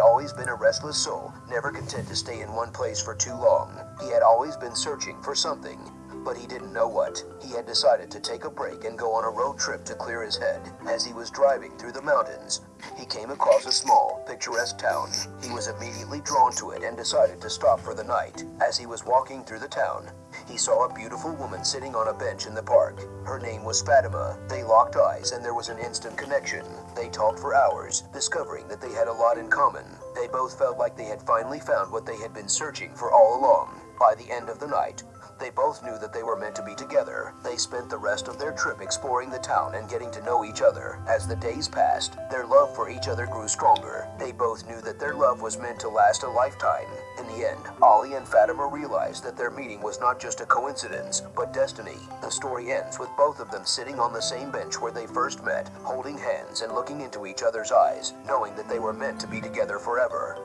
always been a restless soul, never content to stay in one place for too long. He had always been searching for something, but he didn't know what. He had decided to take a break and go on a road trip to clear his head. As he was driving through the mountains, he came across a small, picturesque town. He was immediately drawn to it and decided to stop for the night. As he was walking through the town, he saw a beautiful woman sitting on a bench in the park. Her name was Fatima. They locked eyes and there was an instant connection. They talked for hours, discovering that they had a lot in common. They both felt like they had finally found what they had been searching for all along. By the end of the night, they both knew that they were meant to be together. They spent the rest of their trip exploring the town and getting to know each other. As the days passed, their love for each other grew stronger. They both knew that their love was meant to last a lifetime. In the end, Ali and Fatima realized that their meeting was not just a coincidence, but destiny. The story ends with both of them sitting on the same bench where they first met, holding hands and looking into each other's eyes, knowing that they were meant to be together forever.